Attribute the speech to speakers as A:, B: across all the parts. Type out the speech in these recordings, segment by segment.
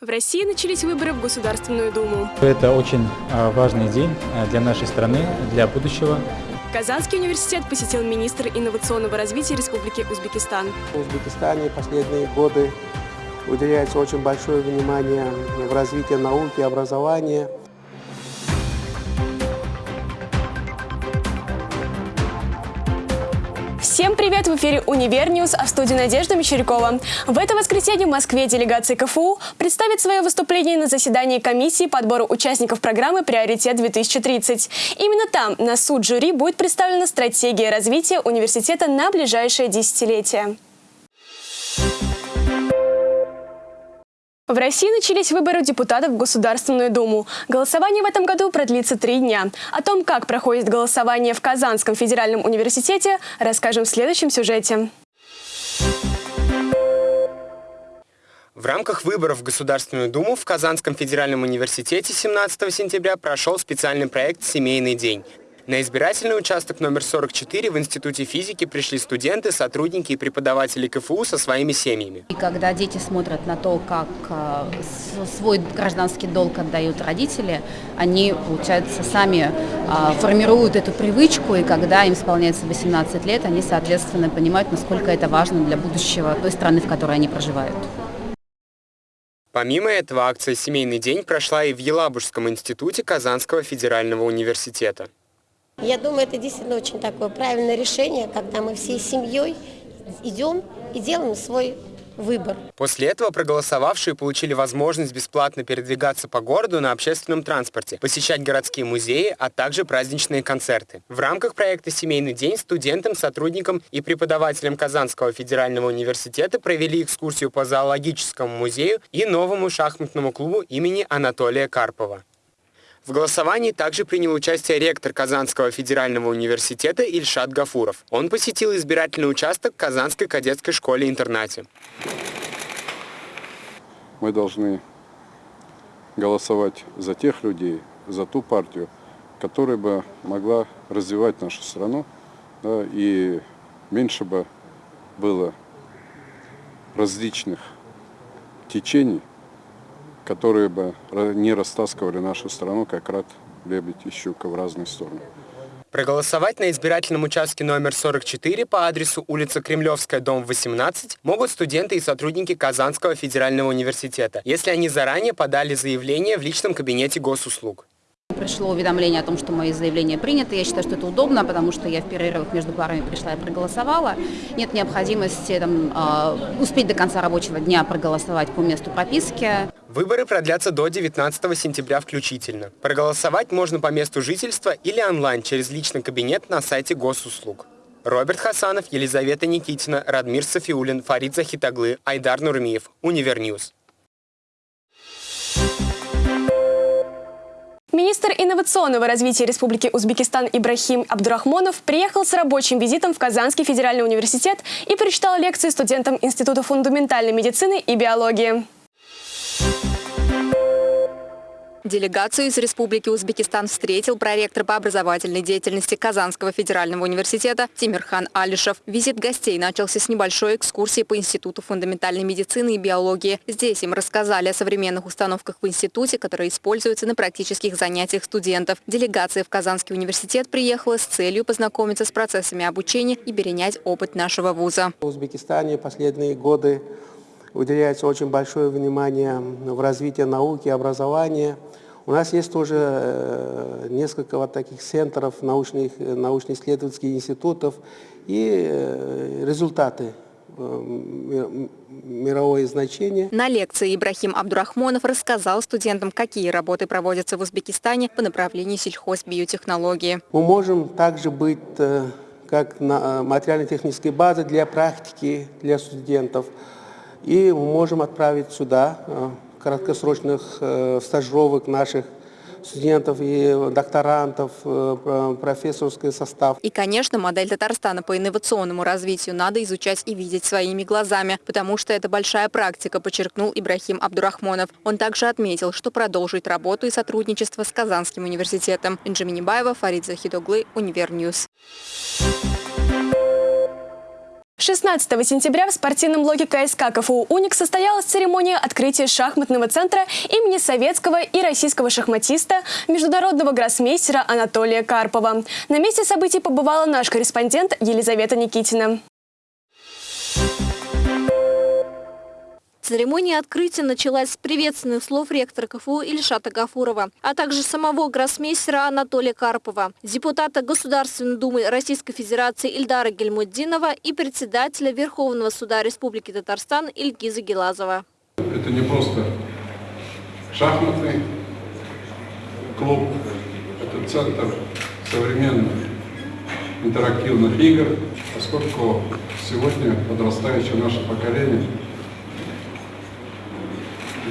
A: В России начались выборы в Государственную Думу.
B: Это очень а, важный день а, для нашей страны, для будущего.
A: Казанский университет посетил министр инновационного развития Республики Узбекистан.
C: В Узбекистане последние годы уделяется очень большое внимание в развитии науки и образования.
A: Всем привет! В эфире «Univer News», а в студии Надежда Мещерякова. В это воскресенье в Москве делегация КФУ представит свое выступление на заседании комиссии по отбору участников программы «Приоритет-2030». Именно там на суд жюри будет представлена стратегия развития университета на ближайшее десятилетие. В России начались выборы депутатов в Государственную Думу. Голосование в этом году продлится три дня. О том, как проходит голосование в Казанском федеральном университете, расскажем в следующем сюжете.
D: В рамках выборов в Государственную Думу в Казанском федеральном университете 17 сентября прошел специальный проект «Семейный день». На избирательный участок номер 44 в Институте физики пришли студенты, сотрудники и преподаватели КФУ со своими семьями.
E: И когда дети смотрят на то, как э, свой гражданский долг отдают родители, они, получается, сами э, формируют эту привычку, и когда им исполняется 18 лет, они, соответственно, понимают, насколько это важно для будущего той страны, в которой они проживают.
D: Помимо этого, акция «Семейный день» прошла и в Елабужском институте Казанского федерального университета.
F: Я думаю, это действительно очень такое правильное решение, когда мы всей семьей идем и делаем свой выбор.
D: После этого проголосовавшие получили возможность бесплатно передвигаться по городу на общественном транспорте, посещать городские музеи, а также праздничные концерты. В рамках проекта «Семейный день» студентам, сотрудникам и преподавателям Казанского федерального университета провели экскурсию по зоологическому музею и новому шахматному клубу имени Анатолия Карпова. В голосовании также принял участие ректор Казанского федерального университета Ильшат Гафуров. Он посетил избирательный участок Казанской кадетской школе-интернате.
G: Мы должны голосовать за тех людей, за ту партию, которая бы могла развивать нашу страну, да, и меньше бы было различных течений, которые бы не растаскивали нашу страну, как рад лебедь и щука в разные стороны.
D: Проголосовать на избирательном участке номер 44 по адресу улица Кремлевская, дом 18 могут студенты и сотрудники Казанского федерального университета, если они заранее подали заявление в личном кабинете госуслуг.
E: Пришло уведомление о том, что мои заявления приняты. Я считаю, что это удобно, потому что я в перерывах между парами пришла и проголосовала. Нет необходимости там, э, успеть до конца рабочего дня проголосовать по месту прописки.
D: Выборы продлятся до 19 сентября включительно. Проголосовать можно по месту жительства или онлайн через личный кабинет на сайте госуслуг. Роберт Хасанов, Елизавета Никитина, Радмир Сафиуллин, Фарид Захидоглы, Айдар Нурмиев. Univer News.
A: Министр инновационного развития Республики Узбекистан Ибрахим Абдурахмонов приехал с рабочим визитом в Казанский федеральный университет и прочитал лекции студентам Института фундаментальной медицины и биологии.
H: Делегацию из Республики Узбекистан встретил проректор по образовательной деятельности Казанского федерального университета Тимирхан Алишев. Визит гостей начался с небольшой экскурсии по Институту фундаментальной медицины и биологии. Здесь им рассказали о современных установках в институте, которые используются на практических занятиях студентов. Делегация в Казанский университет приехала с целью познакомиться с процессами обучения и перенять опыт нашего вуза.
C: В Узбекистане последние годы уделяется очень большое внимание в развитии науки образования. У нас есть тоже э, несколько вот таких центров научных, научно-исследовательских институтов и э, результаты э, мировое значение.
H: На лекции Ибрахим Абдурахмонов рассказал студентам, какие работы проводятся в Узбекистане по направлению сельхозбиотехнологии.
C: Мы можем также быть как материально-технической базой для практики для студентов. И мы можем отправить сюда краткосрочных э, стажировок наших студентов и докторантов, э, профессорский состав.
H: И, конечно, модель Татарстана по инновационному развитию надо изучать и видеть своими глазами, потому что это большая практика, подчеркнул Ибрахим Абдурахмонов. Он также отметил, что продолжит работу и сотрудничество с Казанским университетом. Инжи Фарид Захидоглы, Univer News.
A: 16 сентября в спортивном блоке КСК КФУ «Уник» состоялась церемония открытия шахматного центра имени советского и российского шахматиста, международного гроссмейстера Анатолия Карпова. На месте событий побывала наш корреспондент Елизавета Никитина.
I: Церемония открытия началась с приветственных слов ректора КФУ Ильшата Гафурова, а также самого гроссмейстера Анатолия Карпова, депутата Государственной Думы Российской Федерации Ильдара Гельмуддинова и председателя Верховного суда Республики Татарстан Ильгиза Гелазова.
G: Это не просто шахматный клуб, это центр современных интерактивных игр, поскольку сегодня подрастающее наше поколение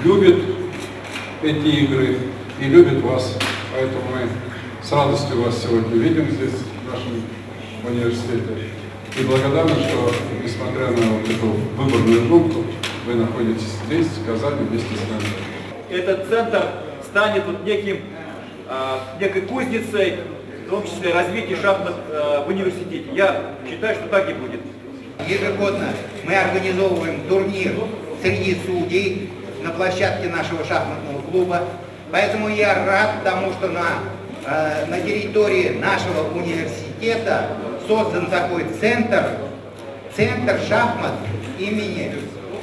G: любит эти игры и любит вас. Поэтому мы с радостью вас сегодня видим здесь, в нашем университете. И благодарны, что, несмотря на вот эту выборную группу, вы находитесь здесь, в Казани, вместе с нами.
J: Этот центр станет вот неким, э, некой кузницей, в том числе развития шахмат э, в университете. Я считаю, что так и будет.
K: Ежегодно мы организовываем турнир среди судей на площадке нашего шахматного клуба. Поэтому я рад тому, что на, э, на территории нашего университета создан такой центр, центр шахмат имени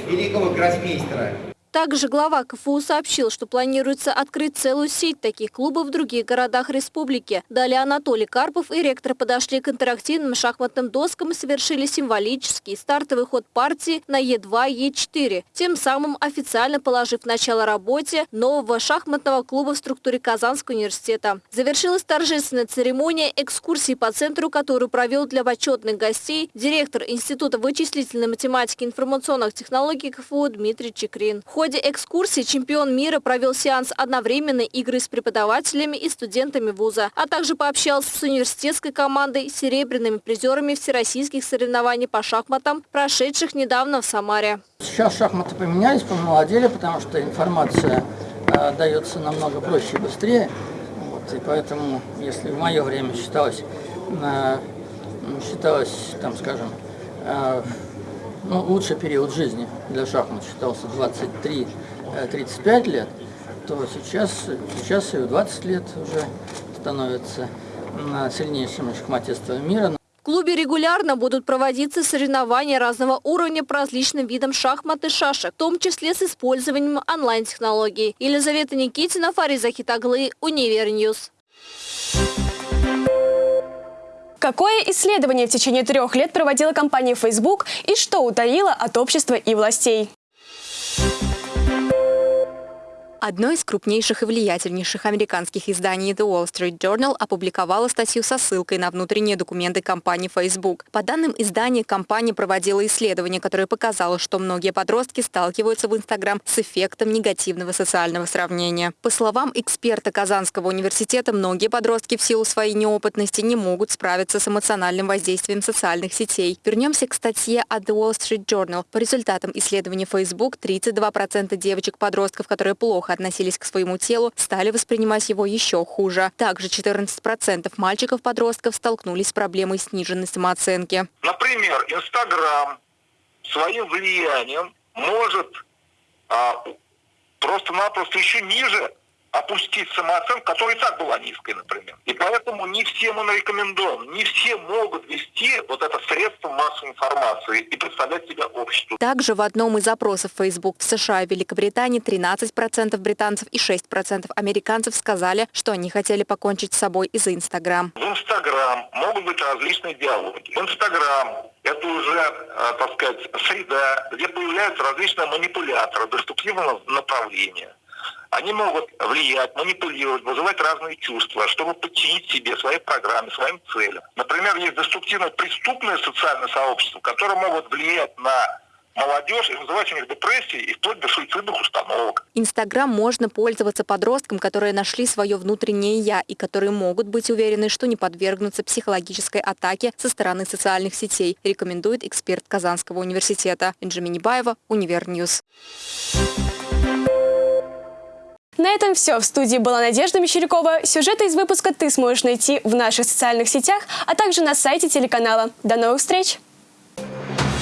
K: великого гроссмейстера.
I: Также глава КФУ сообщил, что планируется открыть целую сеть таких клубов в других городах республики. Далее Анатолий Карпов и ректор подошли к интерактивным шахматным доскам и совершили символический стартовый ход партии на Е2, Е4, тем самым официально положив начало работе нового шахматного клуба в структуре Казанского университета. Завершилась торжественная церемония экскурсии по центру, которую провел для почетных гостей директор Института вычислительной математики и информационных технологий КФУ Дмитрий Чекрин. В ходе экскурсии чемпион мира провел сеанс одновременной игры с преподавателями и студентами вуза, а также пообщался с университетской командой, серебряными призерами всероссийских соревнований по шахматам, прошедших недавно в Самаре.
L: Сейчас шахматы поменялись, помолодели, потому что информация э, дается намного проще и быстрее. Вот, и поэтому, если в мое время считалось, э, считалось там, скажем, э, ну, лучший период жизни для шахмат считался 23-35 э, лет, то сейчас, сейчас и 20 лет уже становятся сильнейшими шахматистами мира.
I: В клубе регулярно будут проводиться соревнования разного уровня по различным видам шахмат и шашек, в том числе с использованием онлайн-технологий. Елизавета Никитина, Фарид Захидоглы, Univer News.
A: Какое исследование в течение трех лет проводила компания Facebook и что утаила от общества и властей?
H: Одно из крупнейших и влиятельнейших американских изданий The Wall Street Journal опубликовало статью со ссылкой на внутренние документы компании Facebook. По данным издания, компания проводила исследование, которое показало, что многие подростки сталкиваются в Instagram с эффектом негативного социального сравнения. По словам эксперта Казанского университета, многие подростки в силу своей неопытности не могут справиться с эмоциональным воздействием социальных сетей. Вернемся к статье от The Wall Street Journal. По результатам исследования Facebook 32% девочек-подростков, которые плохо относились к своему телу, стали воспринимать его еще хуже. Также 14% мальчиков-подростков столкнулись с проблемой сниженной самооценки.
M: Например, Инстаграм своим влиянием может а, просто-напросто еще ниже опустить самооценку, которая и так была низкой, например. И поэтому не всем он рекомендован, не все могут вести вот это средство массовой информации и представлять себя обществу.
H: Также в одном из опросов Facebook в США и Великобритании 13% британцев и 6% американцев сказали, что они хотели покончить с собой из-за Инстаграм.
M: В Инстаграм могут быть различные диалоги. В Инстаграм это уже, э, так сказать, среда, где появляются различные манипуляторы деструктивного направления они могут влиять, манипулировать, вызывать разные чувства, чтобы подчинить себе своей программе, своим целям. Например, есть деструктивно преступное социальное сообщество, которое могут влиять на молодежь и вызывать у них депрессии и вплоть до суицидных установок.
H: Инстаграм можно пользоваться подросткам, которые нашли свое внутреннее «я» и которые могут быть уверены, что не подвергнутся психологической атаке со стороны социальных сетей, рекомендует эксперт Казанского университета Инжи Баева, Univer News.
A: На этом все. В студии была Надежда Мещерякова. Сюжеты из выпуска ты сможешь найти в наших социальных сетях, а также на сайте телеканала. До новых встреч! Thank you.